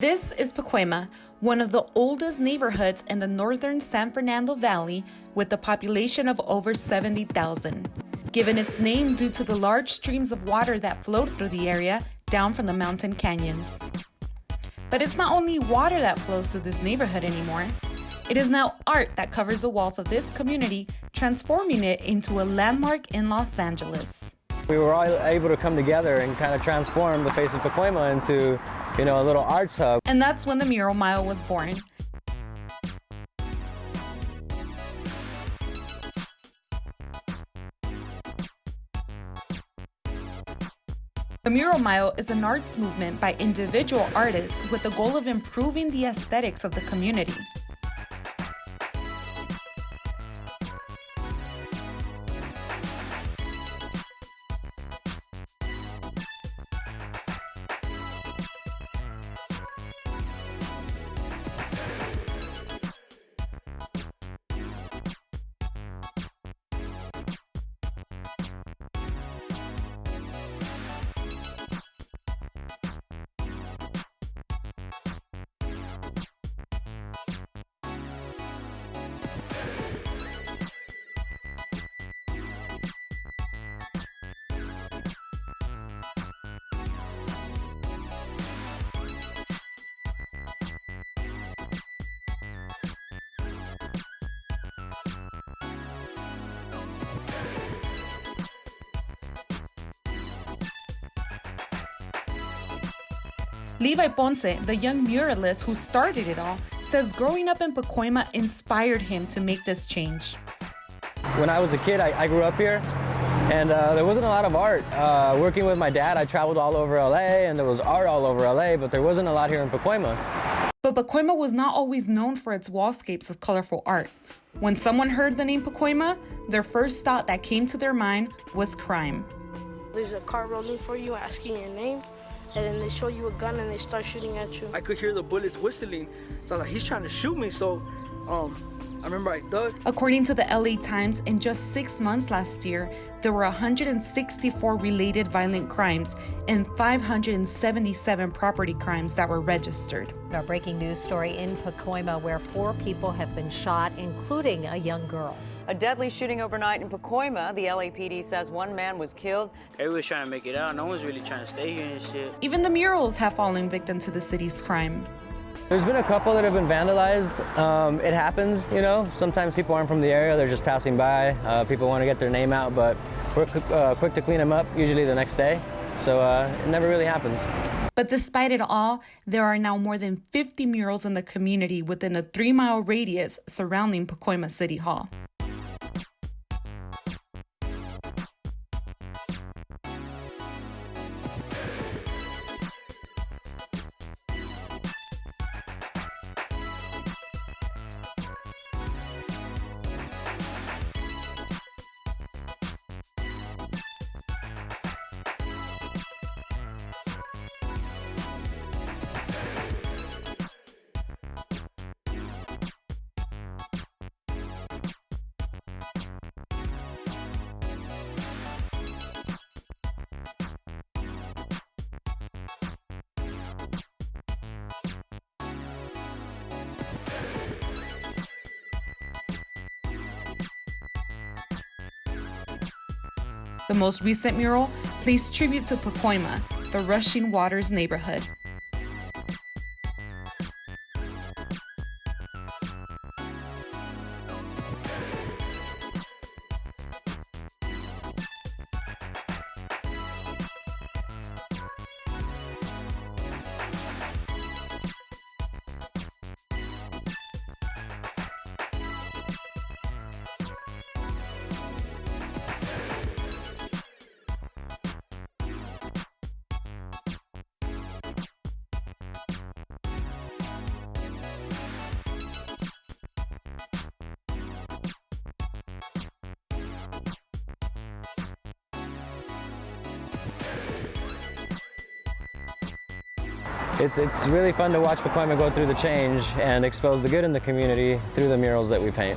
This is Pacoima, one of the oldest neighborhoods in the northern San Fernando Valley with a population of over 70,000. Given its name due to the large streams of water that flowed through the area down from the mountain canyons. But it's not only water that flows through this neighborhood anymore. It is now art that covers the walls of this community, transforming it into a landmark in Los Angeles. We were all able to come together and kind of transform the face of Pacoima into, you know, a little arts hub. And that's when the Mural Mile was born. The Mural Mile is an arts movement by individual artists with the goal of improving the aesthetics of the community. Levi Ponce, the young muralist who started it all, says growing up in Pacoima inspired him to make this change. When I was a kid, I, I grew up here, and uh, there wasn't a lot of art. Uh, working with my dad, I traveled all over LA, and there was art all over LA, but there wasn't a lot here in Pacoima. But Pacoima was not always known for its wallscapes of colorful art. When someone heard the name Pacoima, their first thought that came to their mind was crime. There's a car rolling for you asking your name, and then they show you a gun and they start shooting at you. I could hear the bullets whistling, so I was like, he's trying to shoot me. So, um, I remember I ducked. According to the LA Times, in just six months last year, there were 164 related violent crimes and 577 property crimes that were registered. Our breaking news story in Pacoima, where four people have been shot, including a young girl. A deadly shooting overnight in Pacoima. The LAPD says one man was killed. Everyone's trying to make it out. No one's really trying to stay here and shit. Even the murals have fallen victim to the city's crime. There's been a couple that have been vandalized. Um, it happens, you know. Sometimes people aren't from the area, they're just passing by. Uh, people want to get their name out, but we're uh, quick to clean them up, usually the next day. So uh, it never really happens. But despite it all, there are now more than 50 murals in the community within a three mile radius surrounding Pacoima City Hall. The most recent mural pays tribute to Pacoima, the rushing waters neighborhood. It's, it's really fun to watch Pacoima go through the change and expose the good in the community through the murals that we paint.